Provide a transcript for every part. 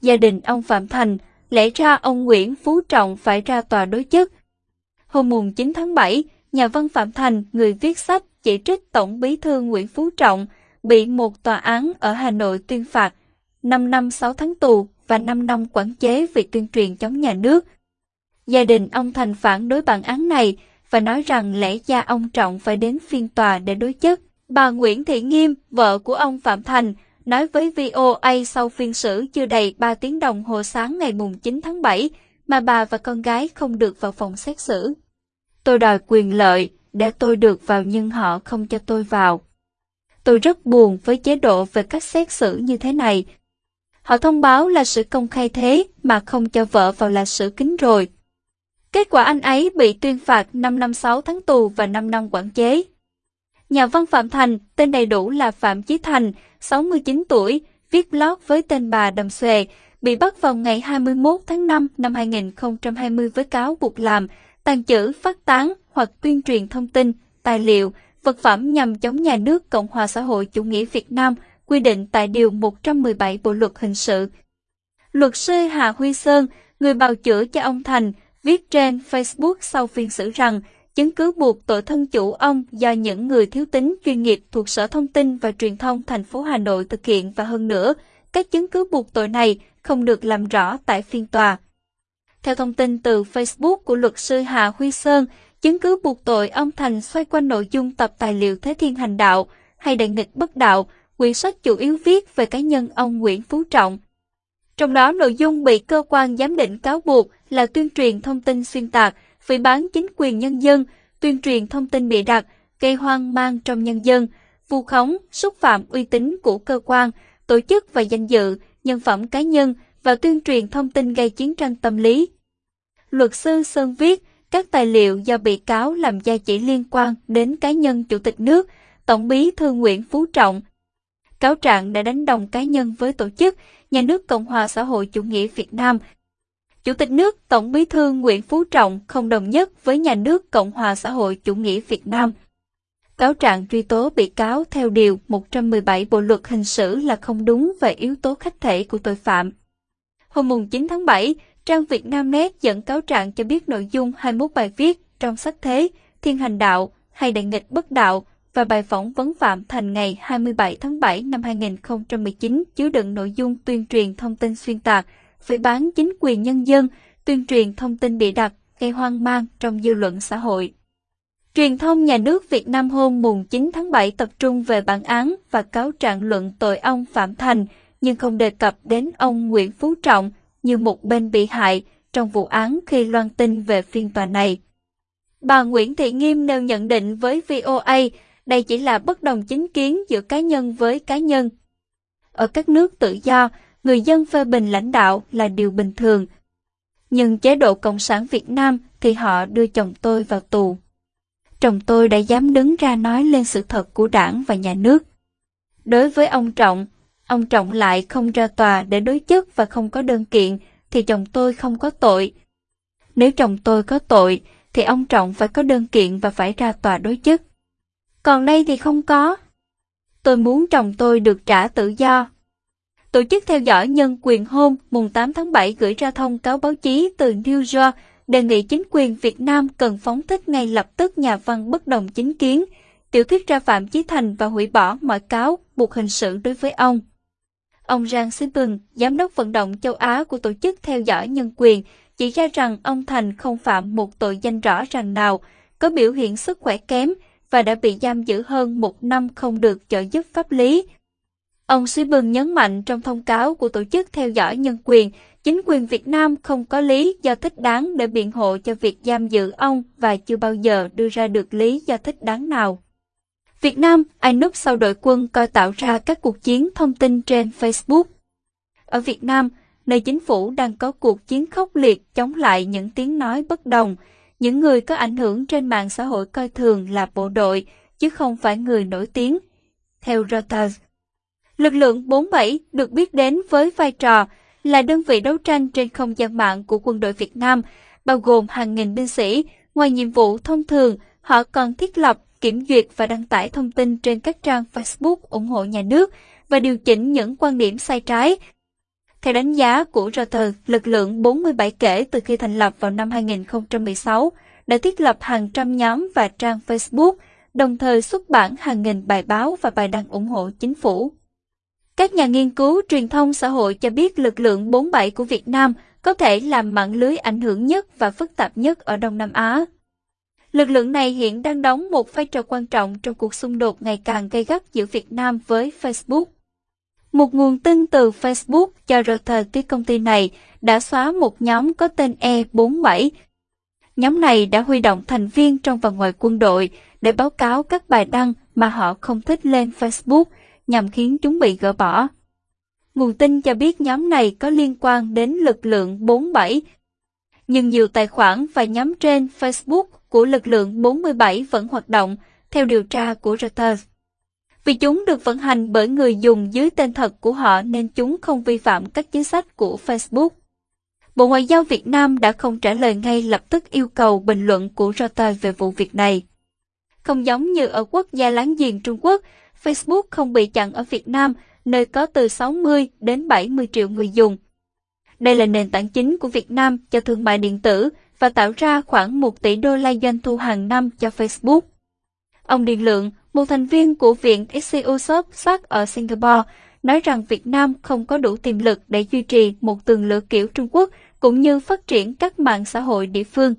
gia đình ông Phạm Thành, lẽ ra ông Nguyễn Phú Trọng phải ra tòa đối chất. Hôm mùng 9 tháng 7, nhà văn Phạm Thành, người viết sách chỉ trích Tổng bí thư Nguyễn Phú Trọng, bị một tòa án ở Hà Nội tuyên phạt 5 năm 6 tháng tù và 5 năm quản chế vì tuyên truyền chống nhà nước. Gia đình ông Thành phản đối bản án này và nói rằng lẽ ra ông Trọng phải đến phiên tòa để đối chất. Bà Nguyễn Thị Nghiêm, vợ của ông Phạm Thành, nói với VOA sau phiên xử chưa đầy 3 tiếng đồng hồ sáng ngày mùng 9 tháng 7 mà bà và con gái không được vào phòng xét xử. Tôi đòi quyền lợi để tôi được vào nhưng họ không cho tôi vào. Tôi rất buồn với chế độ về cách xét xử như thế này. Họ thông báo là sự công khai thế mà không cho vợ vào là xử kín rồi. Kết quả anh ấy bị tuyên phạt 5 năm 6 tháng tù và 5 năm quản chế. Nhà văn Phạm Thành, tên đầy đủ là Phạm Chí Thành, 69 tuổi, viết blog với tên bà Đầm Xuề, bị bắt vào ngày 21 tháng 5 năm 2020 với cáo buộc làm, tàn trữ, phát tán hoặc tuyên truyền thông tin, tài liệu, vật phẩm nhằm chống nhà nước Cộng hòa xã hội chủ nghĩa Việt Nam, quy định tại Điều 117 Bộ Luật Hình sự. Luật sư Hà Huy Sơn, người bào chữa cho ông Thành, viết trên Facebook sau phiên xử rằng chứng cứ buộc tội thân chủ ông do những người thiếu tính chuyên nghiệp thuộc Sở Thông tin và Truyền thông thành phố Hà Nội thực hiện và hơn nữa, các chứng cứ buộc tội này không được làm rõ tại phiên tòa. Theo thông tin từ Facebook của luật sư Hà Huy Sơn, chứng cứ buộc tội ông Thành xoay quanh nội dung tập tài liệu Thế Thiên Hành Đạo hay Đại nghịch bất đạo, quyển sách chủ yếu viết về cá nhân ông Nguyễn Phú Trọng. Trong đó nội dung bị cơ quan giám định cáo buộc là tuyên truyền thông tin xuyên tạc, phỉ bán chính quyền nhân dân, tuyên truyền thông tin bịa đặt, gây hoang mang trong nhân dân, vu khống, xúc phạm uy tín của cơ quan, tổ chức và danh dự, nhân phẩm cá nhân và tuyên truyền thông tin gây chiến tranh tâm lý. Luật sư Sơn viết, các tài liệu do bị cáo làm ra chỉ liên quan đến cá nhân Chủ tịch nước, Tổng bí thư Nguyễn Phú Trọng. Cáo trạng đã đánh đồng cá nhân với tổ chức, nhà nước Cộng hòa xã hội chủ nghĩa Việt Nam. Chủ tịch nước Tổng bí thư Nguyễn Phú Trọng không đồng nhất với nhà nước Cộng hòa xã hội chủ nghĩa Việt Nam. Cáo trạng truy tố bị cáo theo Điều 117 Bộ Luật Hình sự là không đúng về yếu tố khách thể của tội phạm. Hôm 9 tháng 7, trang Việt Nam Net dẫn cáo trạng cho biết nội dung 21 bài viết trong sách thế, thiên hành đạo hay đại nghịch bất đạo và bài phỏng vấn Phạm Thành ngày 27 tháng 7 năm 2019 chứa đựng nội dung tuyên truyền thông tin xuyên tạc, phỉ bán chính quyền nhân dân, tuyên truyền thông tin bị đặt, gây hoang mang trong dư luận xã hội. Truyền thông nhà nước Việt Nam hôm mùng 9 tháng 7 tập trung về bản án và cáo trạng luận tội ông Phạm Thành, nhưng không đề cập đến ông Nguyễn Phú Trọng như một bên bị hại trong vụ án khi loan tin về phiên tòa này. Bà Nguyễn Thị Nghiêm nêu nhận định với VOA, đây chỉ là bất đồng chính kiến giữa cá nhân với cá nhân. Ở các nước tự do, người dân phê bình lãnh đạo là điều bình thường. Nhưng chế độ Cộng sản Việt Nam thì họ đưa chồng tôi vào tù. Chồng tôi đã dám đứng ra nói lên sự thật của đảng và nhà nước. Đối với ông Trọng, ông Trọng lại không ra tòa để đối chất và không có đơn kiện, thì chồng tôi không có tội. Nếu chồng tôi có tội, thì ông Trọng phải có đơn kiện và phải ra tòa đối chất. Còn đây thì không có. Tôi muốn chồng tôi được trả tự do. Tổ chức theo dõi nhân quyền hôm mùng 8 tháng 7 gửi ra thông cáo báo chí từ New York đề nghị chính quyền Việt Nam cần phóng thích ngay lập tức nhà văn bất đồng chính kiến, tiểu thuyết ra Phạm Chí Thành và hủy bỏ mọi cáo buộc hình sự đối với ông. Ông Giang Simon, giám đốc vận động châu Á của Tổ chức Theo dõi Nhân quyền, chỉ ra rằng ông Thành không phạm một tội danh rõ ràng nào, có biểu hiện sức khỏe kém và đã bị giam giữ hơn một năm không được trợ giúp pháp lý. Ông Simon nhấn mạnh trong thông cáo của Tổ chức Theo dõi Nhân quyền, chính quyền Việt Nam không có lý do thích đáng để biện hộ cho việc giam giữ ông và chưa bao giờ đưa ra được lý do thích đáng nào. Việt Nam, ai núp sau đội quân coi tạo ra các cuộc chiến thông tin trên Facebook. Ở Việt Nam, nơi chính phủ đang có cuộc chiến khốc liệt chống lại những tiếng nói bất đồng, những người có ảnh hưởng trên mạng xã hội coi thường là bộ đội, chứ không phải người nổi tiếng. Theo Reuters, lực lượng 47 được biết đến với vai trò là đơn vị đấu tranh trên không gian mạng của quân đội Việt Nam, bao gồm hàng nghìn binh sĩ. Ngoài nhiệm vụ thông thường, họ còn thiết lập kiểm duyệt và đăng tải thông tin trên các trang Facebook ủng hộ nhà nước và điều chỉnh những quan điểm sai trái. Theo đánh giá của Reuters, lực lượng 47 kể từ khi thành lập vào năm 2016 đã thiết lập hàng trăm nhóm và trang Facebook, đồng thời xuất bản hàng nghìn bài báo và bài đăng ủng hộ chính phủ. Các nhà nghiên cứu truyền thông xã hội cho biết lực lượng 47 của Việt Nam có thể làm mạng lưới ảnh hưởng nhất và phức tạp nhất ở Đông Nam Á. Lực lượng này hiện đang đóng một vai trò quan trọng trong cuộc xung đột ngày càng gay gắt giữa Việt Nam với Facebook. Một nguồn tin từ Facebook cho Reuters biết công ty này đã xóa một nhóm có tên E47. Nhóm này đã huy động thành viên trong và ngoài quân đội để báo cáo các bài đăng mà họ không thích lên Facebook nhằm khiến chúng bị gỡ bỏ. Nguồn tin cho biết nhóm này có liên quan đến lực lượng 47. Nhưng nhiều tài khoản và nhóm trên Facebook của lực lượng 47 vẫn hoạt động, theo điều tra của Reuters. Vì chúng được vận hành bởi người dùng dưới tên thật của họ nên chúng không vi phạm các chính sách của Facebook. Bộ Ngoại giao Việt Nam đã không trả lời ngay lập tức yêu cầu bình luận của Reuters về vụ việc này. Không giống như ở quốc gia láng giềng Trung Quốc, Facebook không bị chặn ở Việt Nam, nơi có từ 60 đến 70 triệu người dùng. Đây là nền tảng chính của Việt Nam cho thương mại điện tử và tạo ra khoảng 1 tỷ đô la doanh thu hàng năm cho Facebook. Ông Điền Lượng, một thành viên của Viện SEO Shop sát ở Singapore, nói rằng Việt Nam không có đủ tiềm lực để duy trì một tường lửa kiểu Trung Quốc cũng như phát triển các mạng xã hội địa phương.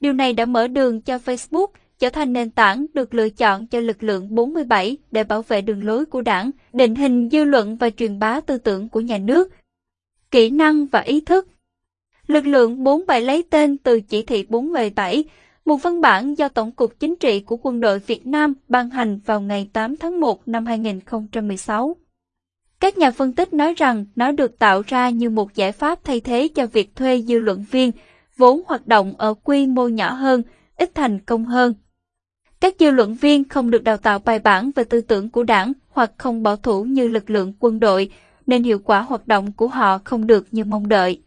Điều này đã mở đường cho Facebook trở thành nền tảng được lựa chọn cho lực lượng 47 để bảo vệ đường lối của đảng, định hình dư luận và truyền bá tư tưởng của nhà nước. Kỹ năng và ý thức Lực lượng 47 lấy tên từ chỉ thị 47, một văn bản do Tổng cục Chính trị của Quân đội Việt Nam ban hành vào ngày 8 tháng 1 năm 2016. Các nhà phân tích nói rằng nó được tạo ra như một giải pháp thay thế cho việc thuê dư luận viên, vốn hoạt động ở quy mô nhỏ hơn, ít thành công hơn. Các dư luận viên không được đào tạo bài bản về tư tưởng của đảng hoặc không bảo thủ như lực lượng quân đội, nên hiệu quả hoạt động của họ không được như mong đợi.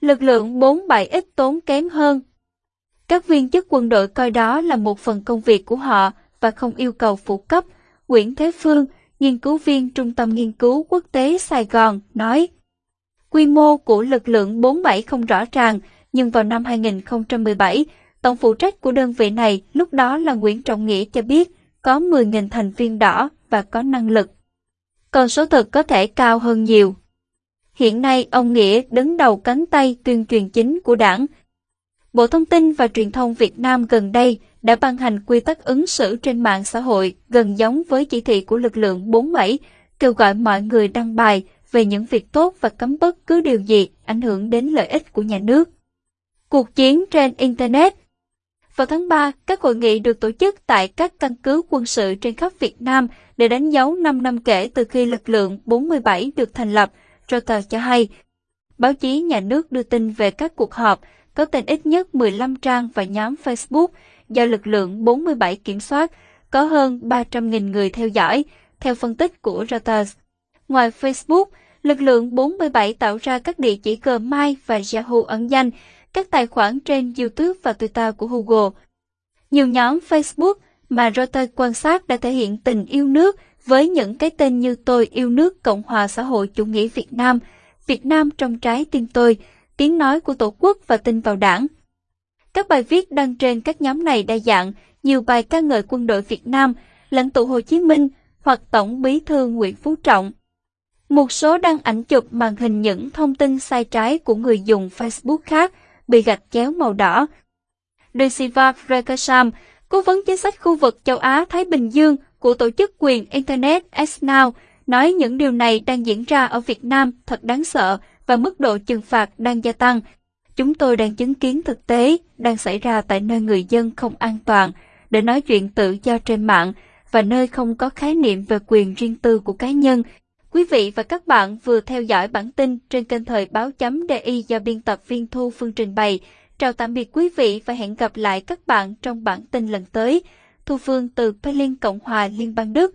Lực lượng 47 ít tốn kém hơn. Các viên chức quân đội coi đó là một phần công việc của họ và không yêu cầu phụ cấp. Nguyễn Thế Phương, nghiên cứu viên Trung tâm Nghiên cứu Quốc tế Sài Gòn, nói Quy mô của lực lượng 47 không rõ ràng, nhưng vào năm 2017, tổng phụ trách của đơn vị này lúc đó là Nguyễn Trọng Nghĩa cho biết có 10.000 thành viên đỏ và có năng lực. Còn số thực có thể cao hơn nhiều. Hiện nay, ông Nghĩa đứng đầu cánh tay tuyên truyền chính của đảng. Bộ Thông tin và Truyền thông Việt Nam gần đây đã ban hành quy tắc ứng xử trên mạng xã hội gần giống với chỉ thị của lực lượng 47, kêu gọi mọi người đăng bài về những việc tốt và cấm bất cứ điều gì ảnh hưởng đến lợi ích của nhà nước. Cuộc chiến trên Internet vào tháng 3, các hội nghị được tổ chức tại các căn cứ quân sự trên khắp Việt Nam để đánh dấu 5 năm kể từ khi lực lượng 47 được thành lập – Reuters cho hay, báo chí nhà nước đưa tin về các cuộc họp có tên ít nhất 15 trang và nhóm Facebook do lực lượng 47 kiểm soát, có hơn 300.000 người theo dõi, theo phân tích của Reuters. Ngoài Facebook, lực lượng 47 tạo ra các địa chỉ Gmail và Yahoo ẩn danh, các tài khoản trên YouTube và Twitter của Google. Nhiều nhóm Facebook mà Reuters quan sát đã thể hiện tình yêu nước với những cái tên như tôi yêu nước Cộng hòa xã hội chủ nghĩa Việt Nam, Việt Nam trong trái tim tôi, tiếng nói của Tổ quốc và tin vào đảng. Các bài viết đăng trên các nhóm này đa dạng, nhiều bài ca ngợi quân đội Việt Nam, lãnh tụ Hồ Chí Minh hoặc Tổng bí thư Nguyễn Phú Trọng. Một số đăng ảnh chụp màn hình những thông tin sai trái của người dùng Facebook khác bị gạch chéo màu đỏ. Desiva Frekasam, cố vấn chính sách khu vực châu Á-Thái Bình Dương, của tổ chức quyền Internet Now nói những điều này đang diễn ra ở Việt Nam thật đáng sợ và mức độ trừng phạt đang gia tăng. Chúng tôi đang chứng kiến thực tế đang xảy ra tại nơi người dân không an toàn để nói chuyện tự do trên mạng và nơi không có khái niệm về quyền riêng tư của cá nhân. Quý vị và các bạn vừa theo dõi bản tin trên kênh thời báo chấm DI do biên tập viên Thu Phương trình bày. Chào tạm biệt quý vị và hẹn gặp lại các bạn trong bản tin lần tới. Thu Phương từ Berlin, Cộng hòa Liên bang Đức.